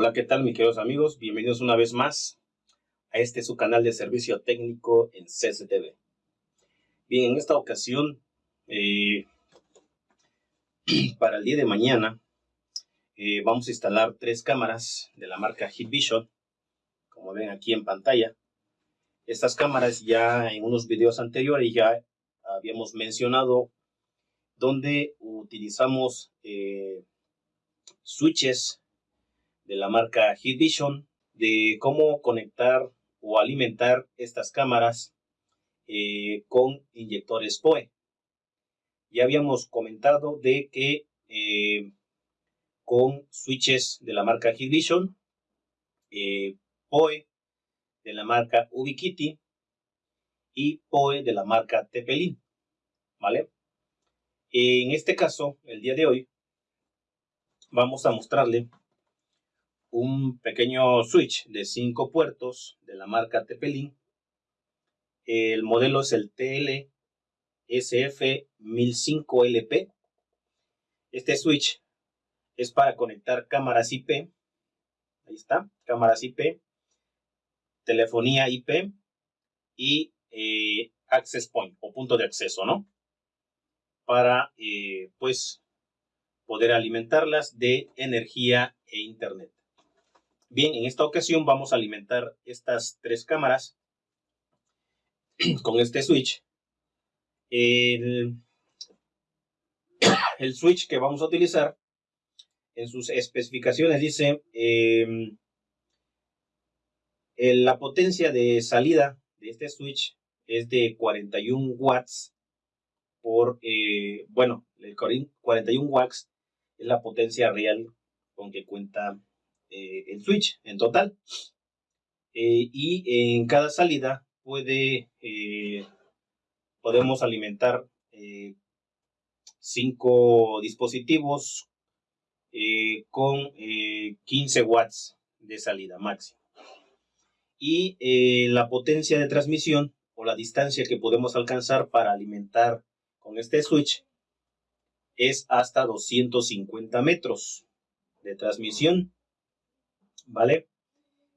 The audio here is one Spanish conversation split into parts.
Hola, ¿qué tal mis queridos amigos? Bienvenidos una vez más a este su canal de servicio técnico en CCTV. Bien, en esta ocasión, eh, para el día de mañana, eh, vamos a instalar tres cámaras de la marca Vision, como ven aquí en pantalla. Estas cámaras ya en unos videos anteriores ya habíamos mencionado donde utilizamos eh, switches de la marca Vision de cómo conectar o alimentar estas cámaras eh, con inyectores POE. Ya habíamos comentado de que eh, con switches de la marca Hikvision, eh, POE de la marca Ubiquiti y POE de la marca Tepelin, ¿vale? En este caso, el día de hoy, vamos a mostrarle un pequeño switch de 5 puertos de la marca Tepelin. El modelo es el TL SF1005LP. Este switch es para conectar cámaras IP. Ahí está, cámaras IP, telefonía IP y eh, access point o punto de acceso, ¿no? Para, eh, pues, poder alimentarlas de energía e internet. Bien, en esta ocasión vamos a alimentar estas tres cámaras con este switch. El, switch que vamos a utilizar en sus especificaciones dice em, la potencia de salida de este switch es de 41 watts por, eh, bueno, el 41 watts es la potencia real con que cuenta eh, el switch en total. Eh, y en cada salida puede, eh, podemos alimentar cinco dispositivos con 15 watts de salida máxima. Y la potencia de transmisión o la distancia que podemos alcanzar para alimentar con este switch es hasta 250 metros de transmisión ¿vale?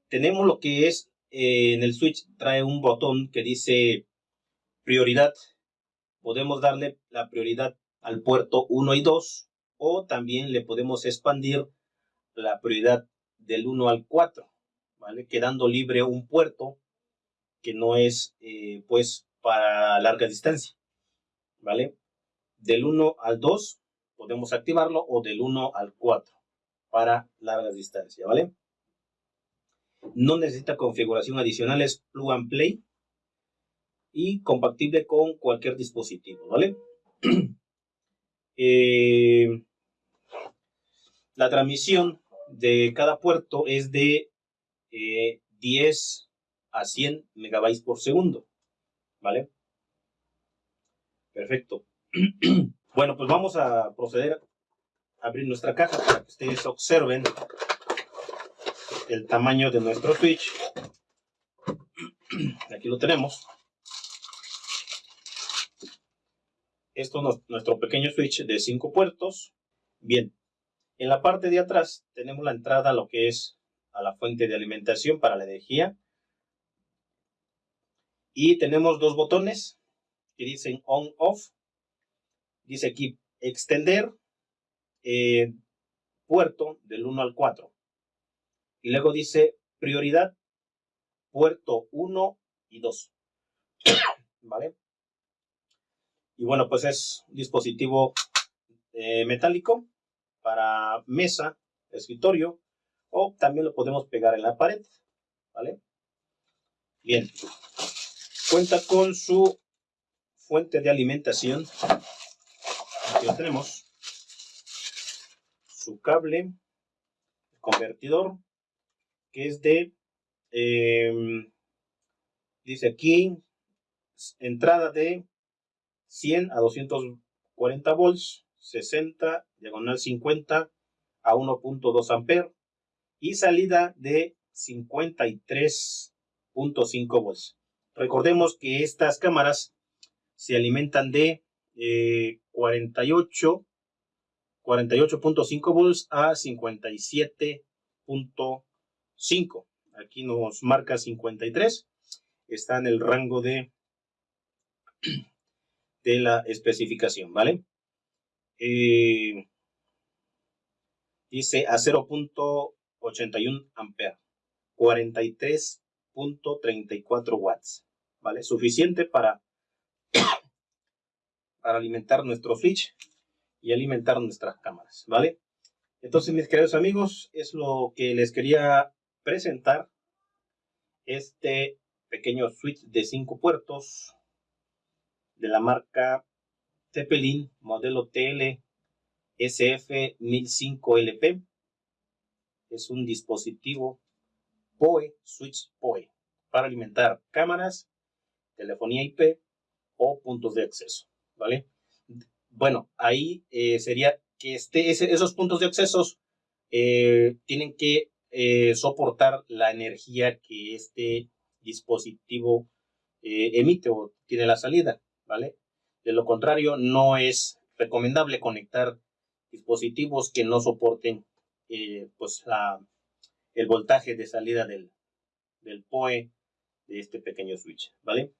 Tenemos lo que es, eh, en el switch trae un botón que dice prioridad. Podemos darle la prioridad al puerto 1 y 2 o también le podemos expandir la prioridad del 1 al 4, ¿vale? Quedando libre un puerto que no es, eh, pues, para larga distancia, ¿vale? Del 1 al 2 podemos activarlo o del 1 al 4 para larga distancia, ¿vale? No necesita configuración adicional, es plug and play y compatible con cualquier dispositivo, ¿vale? Eh, la transmisión de cada puerto es de 10 eh, a 100 megabytes por segundo, ¿vale? Perfecto. bueno, pues vamos a proceder a abrir nuestra caja para que ustedes observen el tamaño de nuestro switch. Aquí lo tenemos. Esto es nuestro pequeño switch de 5 puertos. Bien, en la parte de atrás tenemos la entrada a lo que es a la fuente de alimentación para la energía. Y tenemos dos botones que dicen on-off. Dice aquí extender eh, puerto del 1 al 4. Y luego dice prioridad puerto 1 y 2. ¿Vale? Y bueno, pues es un dispositivo eh, metálico para mesa, escritorio, o también lo podemos pegar en la pared. ¿Vale? Bien. Cuenta con su fuente de alimentación. Aquí lo tenemos. Su cable, convertidor, que es de, em, dice aquí, entrada de 100 a 240 volts, 60, diagonal 50 a 1.2 amperes y salida de 53.5 volts. Recordemos que estas cámaras se alimentan de 48 eh, 48.5 volts a 57 0.5. Aquí nos marca 53. Está en el rango de, de la especificación, ¿vale? Eh, dice a 0.81 ampere, 43.34 watts, ¿vale? Suficiente para, para alimentar nuestro switch y alimentar nuestras cámaras, ¿vale? Entonces, mis queridos amigos, es lo que les quería presentar. Este pequeño switch de 5 puertos de la marca Zeppelin, modelo TL SF1005LP. Es un dispositivo PoE, switch PoE, para alimentar cámaras, telefonía IP o puntos de acceso, ¿vale? Bueno, ahí eh, sería que este, esos puntos de acceso eh, tienen que eh, soportar la energía que este dispositivo emite o tiene la salida, ¿vale? De lo contrario, no es recomendable conectar dispositivos que no soporten pues el voltaje de salida del, del PoE de este pequeño switch, ¿vale?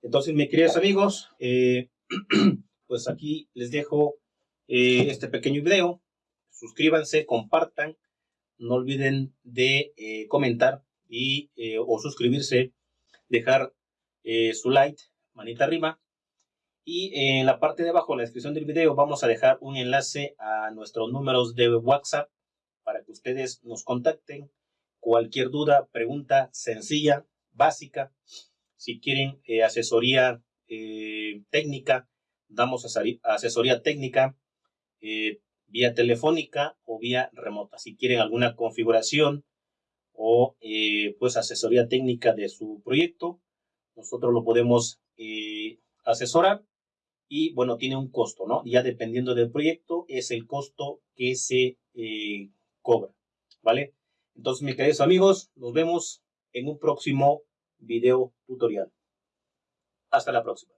Entonces, mis queridos amigos, pues aquí les dejo eh, este pequeño video. Suscríbanse, compartan. No olviden de eh, comentar y eh, o suscribirse, dejar su like, manita arriba. Y en la parte de abajo, en la descripción del video, vamos a dejar un enlace a nuestros números de WhatsApp para que ustedes nos contacten. Cualquier duda, pregunta sencilla, básica, si quieren asesoría técnica, damos asesoría técnica eh, vía telefónica o vía remota. Si quieren alguna configuración o eh, pues asesoría técnica de su proyecto, nosotros lo podemos eh, asesorar y bueno, tiene un costo, ¿no? Ya dependiendo del proyecto es el costo que se cobra, ¿vale? Entonces, mis queridos amigos, nos vemos en un próximo video tutorial. Hasta la próxima.